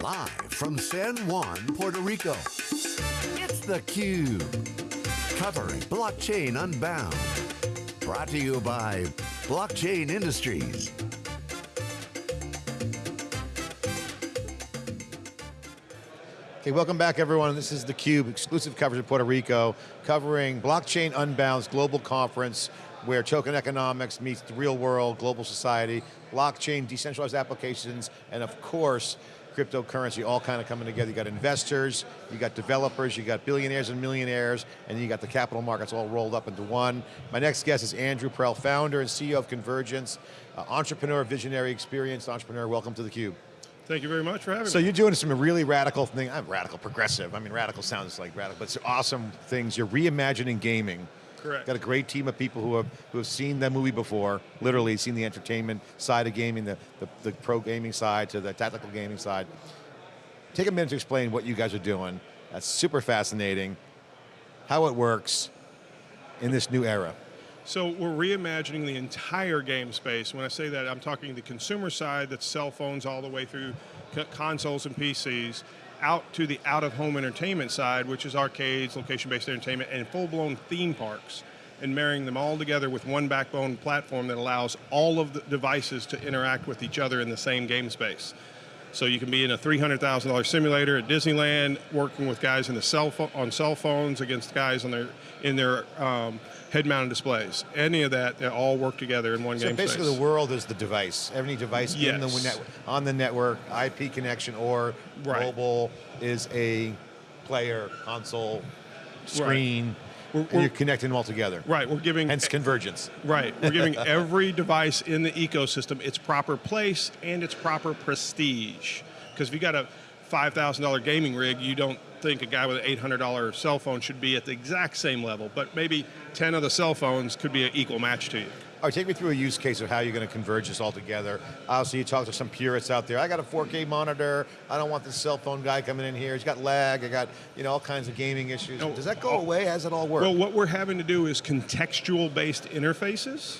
Live from San Juan, Puerto Rico, it's theCUBE. Covering Blockchain Unbound. Brought to you by Blockchain Industries. Okay, welcome back everyone. This is theCUBE, exclusive coverage of Puerto Rico, covering Blockchain Unbound's global conference where token economics meets the real world, global society, blockchain, decentralized applications, and of course, cryptocurrency all kind of coming together. You got investors, you got developers, you got billionaires and millionaires, and you got the capital markets all rolled up into one. My next guest is Andrew Prell, founder and CEO of Convergence, uh, entrepreneur, visionary, experienced entrepreneur. Welcome to theCUBE. Thank you very much for having so me. So you're doing some really radical thing, I'm radical, progressive. I mean, radical sounds like radical, but it's awesome things. You're reimagining gaming. Correct. Got a great team of people who have who have seen the movie before, literally seen the entertainment side of gaming, the, the, the pro gaming side to the tactical gaming side. Take a minute to explain what you guys are doing. That's super fascinating. How it works in this new era. So we're reimagining the entire game space. When I say that, I'm talking the consumer side, that's cell phones all the way through consoles and PCs, out to the out-of-home entertainment side, which is arcades, location-based entertainment, and full-blown theme parks, and marrying them all together with one backbone platform that allows all of the devices to interact with each other in the same game space. So you can be in a $300,000 simulator at Disneyland, working with guys in the cell on cell phones against guys on their in their um, head-mounted displays. Any of that, they all work together in one so game So basically space. the world is the device. Every device yes. in the on the network, IP connection or right. mobile is a player, console, screen. Right. We're, we're, you're connecting them all together. Right, we're giving... Hence convergence. Right, we're giving every device in the ecosystem its proper place and its proper prestige. Because if you got a $5,000 gaming rig, you don't think a guy with an $800 cell phone should be at the exact same level, but maybe 10 of the cell phones could be an equal match to you. All right, take me through a use case of how you're going to converge this all together. Obviously, you talk to some purists out there. I got a 4K monitor. I don't want this cell phone guy coming in here. He's got lag. I got you know all kinds of gaming issues. No, Does that go oh. away? How does it all work? Well, what we're having to do is contextual-based interfaces,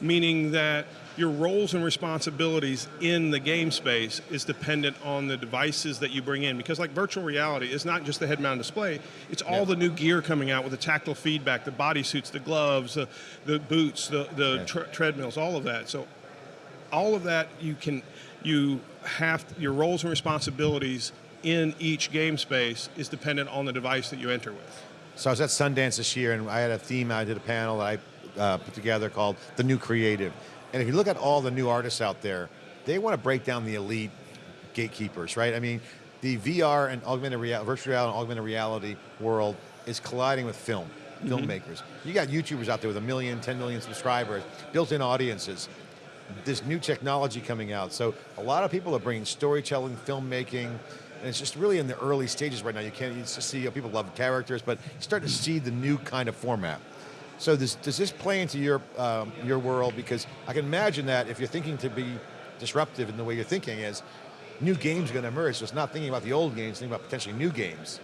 meaning that your roles and responsibilities in the game space is dependent on the devices that you bring in. Because like virtual reality is not just the head-mounted display, it's all yeah. the new gear coming out with the tactile feedback, the body suits, the gloves, the, the boots, the, the yeah. tre treadmills, all of that. So all of that you can, you have, your roles and responsibilities in each game space is dependent on the device that you enter with. So I was at Sundance this year and I had a theme, I did a panel that I uh, put together called The New Creative. And if you look at all the new artists out there, they want to break down the elite gatekeepers, right? I mean, the VR and augmented reality, virtual reality and augmented reality world is colliding with film, mm -hmm. filmmakers. You got YouTubers out there with a million, 10 million subscribers, built-in audiences. This new technology coming out. So a lot of people are bringing storytelling, filmmaking, and it's just really in the early stages right now. You can't you just see, you know, people love characters, but you start to see the new kind of format. So this, does this play into your, um, your world? Because I can imagine that if you're thinking to be disruptive in the way you're thinking is, new games are going to emerge, so it's not thinking about the old games, thinking about potentially new games.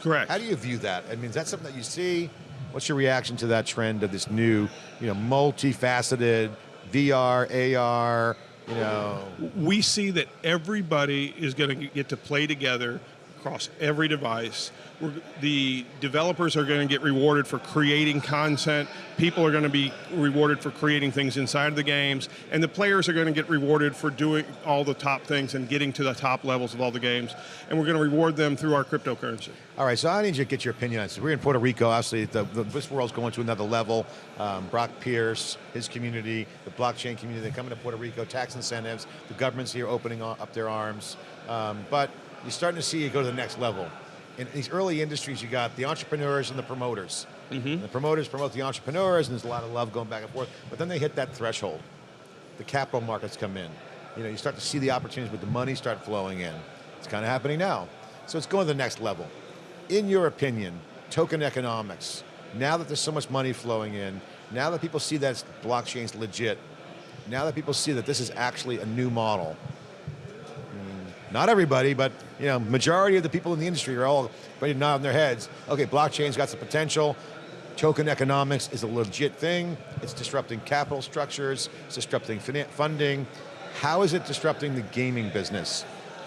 Correct. How do you view that? I mean, is that something that you see? What's your reaction to that trend of this new, you know, multifaceted VR, AR, you know? We see that everybody is going to get to play together across every device. We're, the developers are going to get rewarded for creating content, people are going to be rewarded for creating things inside of the games, and the players are going to get rewarded for doing all the top things and getting to the top levels of all the games, and we're going to reward them through our cryptocurrency. All right, so I need you to get your opinion on this. We're in Puerto Rico, obviously, the, the, this world's going to another level. Um, Brock Pierce, his community, the blockchain community, they're coming to Puerto Rico, tax incentives, the government's here opening up their arms, um, but you're starting to see it go to the next level. In these early industries, you got the entrepreneurs and the promoters. Mm -hmm. The promoters promote the entrepreneurs, and there's a lot of love going back and forth, but then they hit that threshold. The capital markets come in. You know, you start to see the opportunities with the money start flowing in. It's kind of happening now. So it's going to the next level. In your opinion, token economics, now that there's so much money flowing in, now that people see that blockchain's legit, now that people see that this is actually a new model, not everybody, but you know, majority of the people in the industry are all ready to nod on their heads. Okay, blockchain's got some potential. Token economics is a legit thing. It's disrupting capital structures. It's disrupting funding. How is it disrupting the gaming business?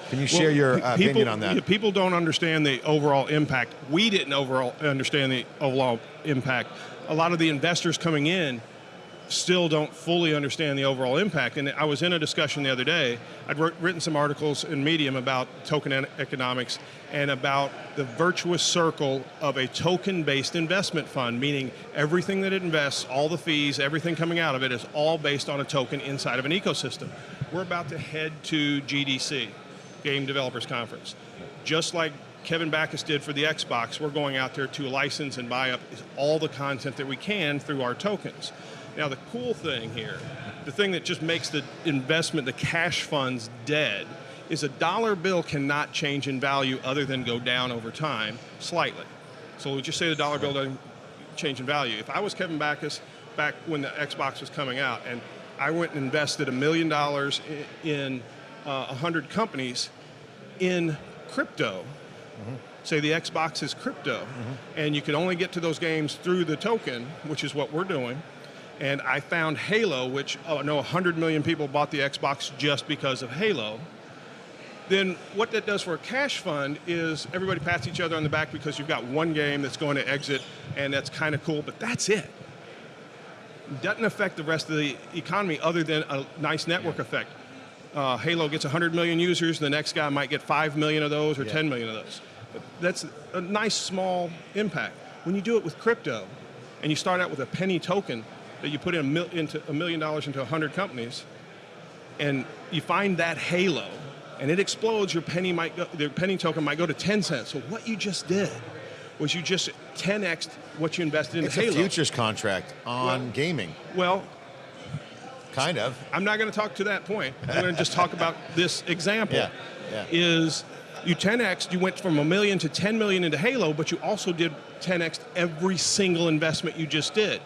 Can you share your, uh, people, opinion on that? people don't understand the overall impact. We didn't overall understand the overall impact. A lot of the investors coming in still don't fully understand the overall impact. And I was in a discussion the other day. I'd wr- written some articles in Medium about token economics and about the virtuous circle of a token-based investment fund, meaning everything that it invests, all the fees, everything coming out of it is all based on a token inside of an ecosystem. We're about to head to GDC, Game Developers Conference. Just like Kevin Bachus did for the Xbox, we're going out there to license and buy up all the content that we can through our tokens. Now, the cool thing here, the thing that just makes the investment, the cash funds dead, is a dollar bill cannot change in value other than go down over time slightly. So we'll just say the dollar bill doesn't change in value. If I was Kevin Bachus back when the Xbox was coming out and I went and invested a million dollars in uh, 100 companies in crypto, say the Xbox is crypto, and you can only get to those games through the token, which is what we're doing. And I found Halo, which oh, I know 100 million people bought the Xbox just because of Halo. Then what that does for a cash fund is everybody pats each other on the back because you've got one game that's going to exit, and that's kind of cool, but that's it. Doesn't affect the rest of the economy other than a nice network effect. Uh, Halo gets 100 million users, the next guy might get 5 million of those or Yeah. 10 million of those. But that's a nice small impact. When you do it with crypto, and you start out with a penny token that you put in a, mil- into a million dollars into 100 companies, and you find that halo, and it explodes, your penny might go, the penny token might go to 10 cents. So what you just did was you just 10x what you invested in It's Halo. It's a futures contract on Well- gaming, Well, kind of. I'm not going to talk to that point. I'm going to just talk about this example. Yeah, yeah. Is you 10x, you went from a million to 10 million into Halo, but you also did 10x every single investment you just did.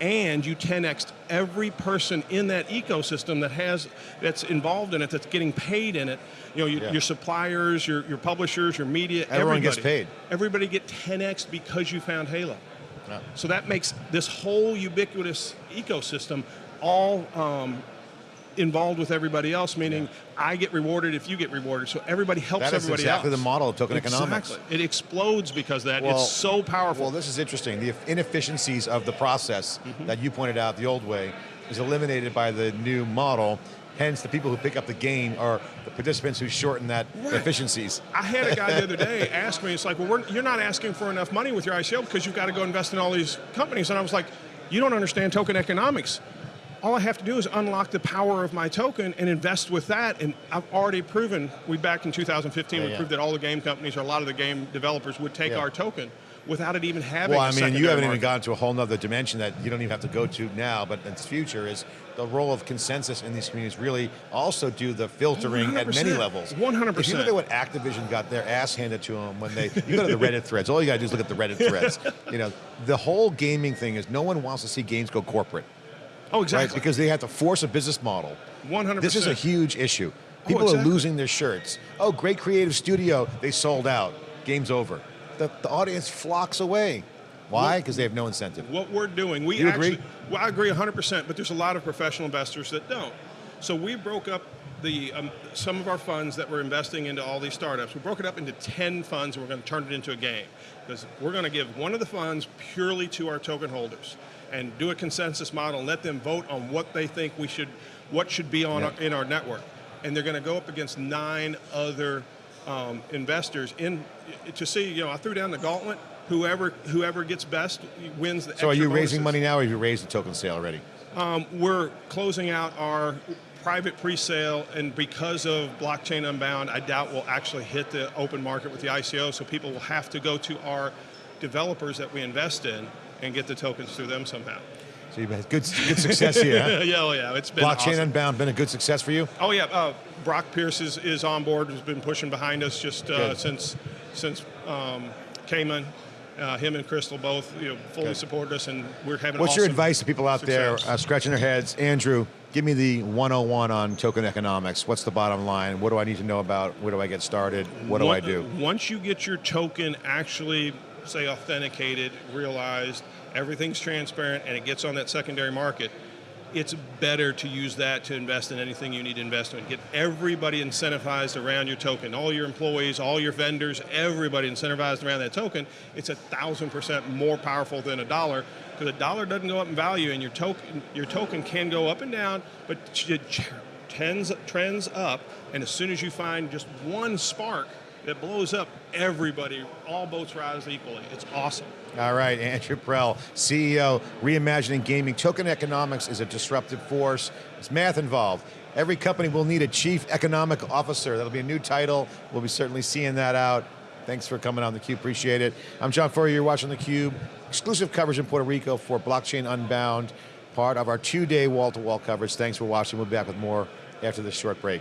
And you 10x every person in that ecosystem that has that's involved in it, that's getting paid in it. You know, your, Yeah. your suppliers, your, your publishers, your media. Everyone gets everybody. paid. Everybody get 10x because you found Halo. Yeah. So that makes this whole ubiquitous ecosystem all um, involved with everybody else, meaning I get rewarded if you get rewarded. So everybody helps everybody exactly else. the model of token economics. It explodes because of that. Well- it's so powerful. Well, this is interesting. The inefficiencies of the process Mm-hmm. that you pointed out the old way is eliminated by the new model. Hence, the people who pick up the gain are the participants who shorten that Right. efficiencies. I had a guy the other day ask me, it's like, well, we're, you're not asking for enough money with your ICO because you've got to go invest in all these companies. And I was like, you don't understand token economics. All I have to do is unlock the power of my token and invest with that. And I've already proven, we back in 2015, Yeah, we proved that all the game companies or a lot of the game developers would take our token without it even having Well, I mean, you haven't even market. gone to a whole nother dimension that you don't even have to go to now, but in the future is the role of consensus in these communities really also do the filtering at many levels. 100%. If you look at what Activision got their ass handed to them when they, you go to the Reddit threads, all you gotta do is look at the Reddit threads. You know, the whole gaming thing is no one wants to see games go corporate, Oh, right? exactly. Because they have to force a business model. 100%. This is a huge issue. Oh, People Oh, exactly. are losing their shirts. Oh, great creative studio, they sold out. Game's over. The, the audience flocks away. Why? Because they have no incentive. what we're doing. We You actually, agree? well, I agree 100%, but there's a lot of professional investors that don't. So we broke up the um, some of our funds that we're investing into all these startups. We broke it up into 10 funds, and we're going to turn it into a game because we're going to give one of the funds purely to our token holders and do a consensus model and let them vote on what they think we should, what should be on Yeah. our, in our network, and they're going to go up against nine other um, investors in to see. You know, I threw down the gauntlet. Whoever whoever gets best wins the. So are you raising money now or have you raised the token sale already? Um, we're closing out our private pre-sale, and because of blockchain unbound, I doubt we'll actually hit the open market with the ICO. So people will have to go to our developers that we invest in and get the tokens through them somehow. So you've had good, good success here. huh? yeah, oh yeah, it's been Blockchain awesome. Unbound been a good success for you? Oh yeah, uh, Brock Pierce is, is on board. Has been pushing behind us just uh, since since um, Cayman. Uh, him and Crystal both you know fully Good. supported us, and we're having. What's your advice to people out there uh, scratching their heads? Andrew, give me the 101 on token economics. What's the bottom line? What do I need to know about? Where do I get started? What do I do? Once you get your token actually, say, authenticated, realized, everything's transparent, and it gets on that secondary market, it's better to use that to invest in anything you need to invest in. Get everybody incentivized around your token, all your employees, all your vendors, everybody incentivized around that token. It's a thousand percent more powerful than a dollar because a dollar doesn't go up in value, and your token your token can go up and down, but it trends trends up. And as soon as you find just one spark that blows up, everybody, all boats rise equally. It's awesome. All right, Andrew Prell, CEO, Reimagining Gaming. Token economics is a disruptive force. It's math involved. Every company will need a chief economic officer. That'll be a new title. We'll be certainly seeing that out. Thanks for coming on theCUBE, appreciate it. I'm John Furrier, you're watching theCUBE. Exclusive coverage in Puerto Rico for Blockchain Unbound, part of our two-day wall-to-wall coverage. Thanks for watching, we'll be back with more after this short break.